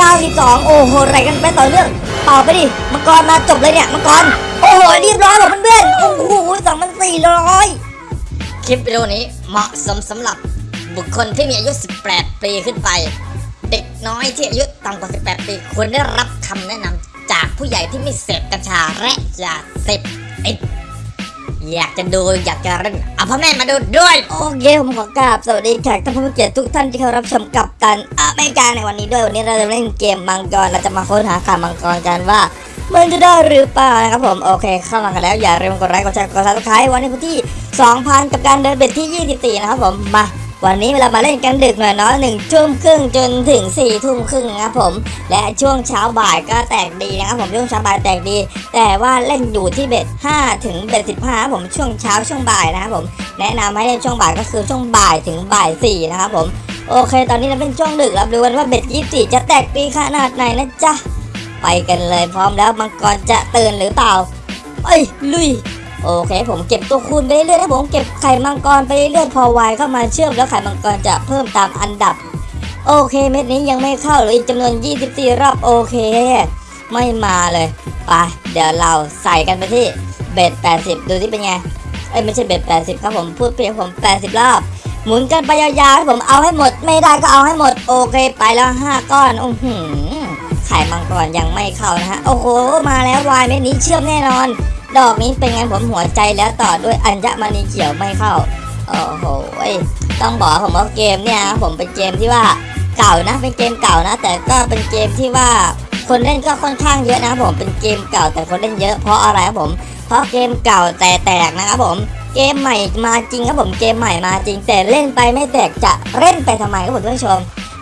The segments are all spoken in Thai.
92 โอ้โหไรกันไปต่อเนื่องเป่าไปดิมังกรมาจบเลยเนี่ยมังกรโอ้โหเรียบร้อยหมดเพื่อนๆโอ้โห2,400 คลิปวิดีโอนี้เหมาะสมสำหรับบุคคลที่มีอายุ 18 ปีขึ้นไป เด็กน้อยที่อายุต่ำกว่า 18 ปีควรได้รับคำแนะนำจากผู้ใหญ่ที่ไม่เสพกัญชาและยาเสพติด อยากจะดูอยากจะเล่นเอาพ่อแม่มาดูด้วย โอเคผมขอกราบสวัสดีแขกท่านผู้มีเกียรติทุกท่านที่เข้ารับชมกับตันอเมริกาในวันนี้ด้วยวันนี้เราจะเล่นเกมมังกรเราจะมาค้นหาข่าวมังกรกันว่ามันจะได้หรือเปล่านะครับผมโอเคเข้ามากันแล้วอย่าลืมกดไลค์กดแชร์กด subscribe วันนี้วันที่ 2,000 กับการเดิน bet ที่ 24 นะครับผมมา วันนี้เรามาเล่นกันดึกหน่อยเนาะหนึ่งทุ่มครึ่งจนถึง4ี่ทุ่มครึ่งนะครับผม และช่วงเช้าบ่ายก็แตกดีนะครับผมช่วงเช้าบ่ายแตกดี แต่ว่าเล่นอยู่ที่ bet 5ถึง bet 15ผมช่วงเช้าช่วงบ่ายนะครับผมแนะนำให้เล่นช่วงบ่ายก็คือช่วงบ่ายถึงบ่ายสี่นะครับผมโอเค ตอนนี้เราเป็นช่วงดึกรับรู้กันว่า bet ยี่สี่จะแตกดีขนาดไหนนะจ๊ะไปกันเลยพร้อมแล้วมังกรจะตื่นหรือเปล่าเอ้ยลุย โอเคผมเก็บตัวคูณไปเรื่อยๆนะผมเก็บไข่มังกรไปเรื่อยๆพอวายเข้ามาเชื่อมแล้วไข่มังกรจะเพิ่มตามอันดับ โอเคเม็ดนี้ยังไม่เข้าเลยอีกจำนวน 24 รอบโอเค ไม่มาเลยไปเดี๋ยวเราใส่กันไปที่เบ็ด80 ดูที่เป็นไงเอ้ยไม่ใช่เบ็ด80 ครับผมพูดเพียงผม 80 รอบ หมุนกันไปยาวๆให้ผมเอาให้หมด ไม่ได้ก็เอาให้หมด โอเคไปแล้ว 5 ก้อนโอ้โหไข่มังกรยังไม่เข้านะฮะโอ้โหมาแล้ววายเม็ดนี้เชื่อมแน่นอน ดอกนี้เป็นไงผมหัวใจแล้วต่อด้วยอัญมณีเขียวไม่เข้า โอ้โหต้องบอกผมว่าเกมเนี่ยผมเป็นเกมที่ว่าเก่านะ เป็นเกมเก่านะ แต่ก็เป็นเกมที่ว่าคนเล่นก็ค่อนข้างเยอะนะผมเป็นเกมเก่าแต่คนเล่นเยอะเพราะอะไรครับผม เพราะเกมเก่าแต่แตกนะครับผมเกมใหม่มาจริงครับผมเกมใหม่มาจริง แต่เล่นไปไม่แตกจะเล่นไปทำไมครับผมท่านผู้ชม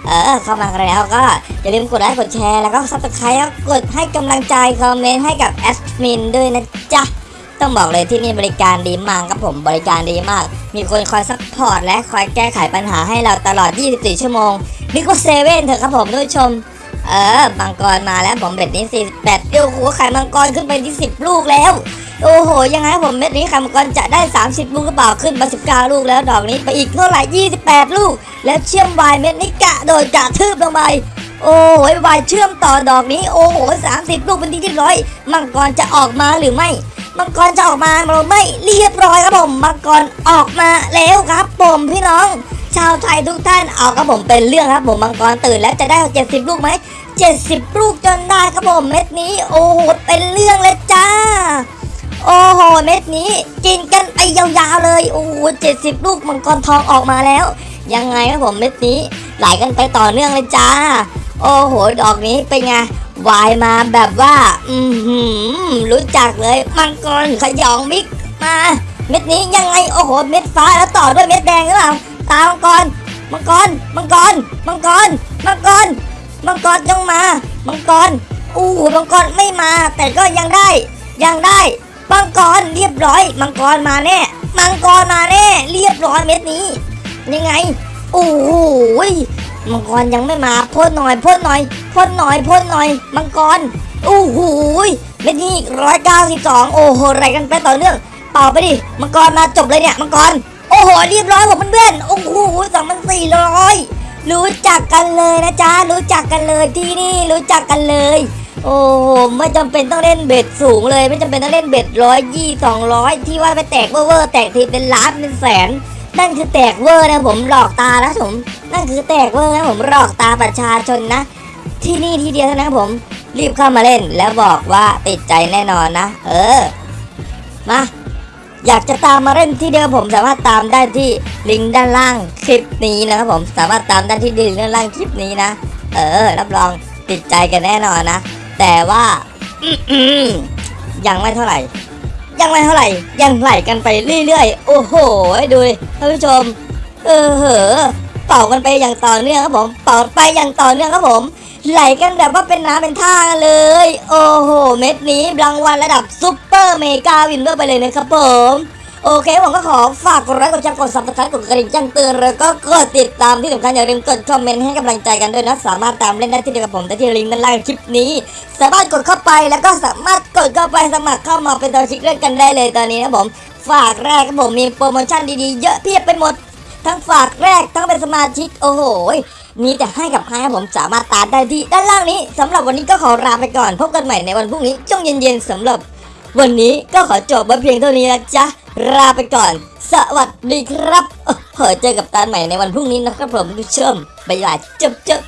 เออเข้ามากันแล้วก็อย่าลืมกดไลค์กดแชร์แล้วก็ subscribe แล้วกดให้กำลังใจ comment ให้กับแอดมินด้วยนะจ๊ะต้องบอกเลยที่นี่บริการดีมากครับผมบริการดีมาก มีคนคอย support และคอยแก้ไขปัญหาให้เราตลอด 24 ชั่วโมงนี่ก็เซเว่นเถอะครับผมท่านผู้ชม เออมังกรมาแล้วผม bet นี้ 48เดียวหัวไข่มังกรขึ้นไปที่ 10 ลูกแล้ว โอ้โห ยังไงผม bet นี้ไข่มังกรจะได้ 30 ลูกกระเป๋าขึ้นมา 19 ลูกแล้วดอกนี้ไปอีกเท่าไหร่ 28 ลูก แล้วเชื่อมวายเม็ดนี้กะโดยกะทืบลงไปโอ้ยวายเชื่อมต่อดอกนี้ โอ้โห 30 ลูกเป็นที่ที่ร้อย มังกรจะออกมาหรือไม่ มังกรจะออกมาเราไม่เรียบร้อยครับผม มังกรออกมาแล้วครับผมพี่น้อง ชาวไทยทุกท่านเอาครับผมเป็นเรื่องครับผมมังกรตื่นแล้วจะได้ 70 ลูกไหม 70 ลูกจนได้ครับผมเม็ดนี้ โอ้โห เป็นเรื่องเลยจ้า โอ้โหเม็ดนี้กินกันไปยาวๆเลย โอ้โห70ลูกมังกรทองออกมาแล้ว ยังไงครับผมเม็ดนี้ไหลกันไปต่อเนื่องเลยจ้า โอ้โห ดอกนี้เป็นไงวายมาแบบว่า อือหือรู้จักเลย มังกรขยองมิกมา เม็ดนี้ยังไง โอ้โห เม็ดฟ้าแล้วต่อด้วยเม็ดแดงหรือเปล่า ตามังกร มังกร มังกร มังกร มังกร มังกรจงมา มังกร อู้หูมังกรไม่มา แต่ก็ยังได้ ยังได้ มังกรเรียบร้อย มังกรมาแน่ มังกรมาแน่ เรียบร้อยเม็ดนี้ ยังไง โอ้โหมังกรยังไม่มาพ่นหน่อยพ่นหน่อยพ่นหน่อยพ่นหน่อย มังกรโอ้โหยเม็ดนี้ร้อยเก้าสิบสองโอ้โหอะไรกันไปต่อเนื่องเป่าไปดิมังกรมาจบเลยเนี่ยมังกรโอ้โหเรียบร้อยผมเพื่อนๆโอ้โหสองพันสี่ร้อยรู้จักกันเลยนะจ๊ะรู้จักกันเลยที่นี่รู้จักกันเลย โอ้โหไม่จำเป็นต้องเล่น bet สูงเลย ไม่จำเป็นต้องเล่น bet ร้อยยี่สองร้อยที่ว่าไปแตกเวอร์แตกทีเป็นล้านเป็นแสน นั่นคือแตกเวอร์นะผมหลอกตานะผมนั่นคือแตกเวอร์นะผมหลอกตาประชาชนนะ ที่นี่ที่เดียวเท่านั้นผมรีบเข้ามาเล่นแล้วบอกว่าติดใจแน่นอนนะ เออ มาอยากจะตามมาเล่นที่เดียวผมสามารถตามได้ที่ลิงก์ด้านล่างคลิปนี้นะครับผมสามารถตามได้ที่ลิงก์ด้านล่างคลิปนี้นะ เออ รับรองติดใจกันแน่นอนนะ แต่ว่าอืยังไม่เท่าไหร่ ยังไม่เท่าไหร่ ยังไหลกันไปเรื่อยๆ โอ้โห ดูท่านผู้ชม เออเหอเป่ากันไปอย่างต่อเนื่องครับผม เป่าไปอย่างต่อเนื่องครับผม ไหลกันแบบว่าเป็นน้ำเป็นท่ากันเลย โอ้โห เม็ดนี้รางวัลระดับ super mega winner ไปเลยนะครับผม โอเคผมก็ขอฝากกดไลค์กดแชร์กด subscribe กดกระดิ่งแจ้งเตือนแล้วก็กดติดตามที่สำคัญอย่าลืมกดคอมเมนต์ให้กำลังใจกันด้วยนะ สามารถตามเล่นได้ที่เดียวกับผมได้ที่ลิงก์ด้านล่างคลิปนี้ สามารถกดเข้าไปแล้วก็สามารถกดเข้าไปสมัครเข้ามาเป็นสมาชิกเล่นกันได้เลยตอนนี้นะผม ฝากแรกครับผมมีโปรโมชั่นดีๆเยอะเพียบไปหมด ทั้งฝากแรกทั้งเป็นสมาชิกโอ้โหมีแต่ให้กับใครผมสามารถตามได้ที่ด้านล่างนี้สำหรับวันนี้ก็ขอลาไปก่อนพบกันใหม่ในวันพรุ่งนี้ช่วงเย็นๆสำหรับ วันนี้ก็ขอจบไว้เพียงเท่านี้นะจ๊ะ ลาไปก่อน สวัสดีครับเผอเจอกับตาใหม่ในวันพรุ่งนี้นะครับผมทุกชมบ๊ายบายจบจบ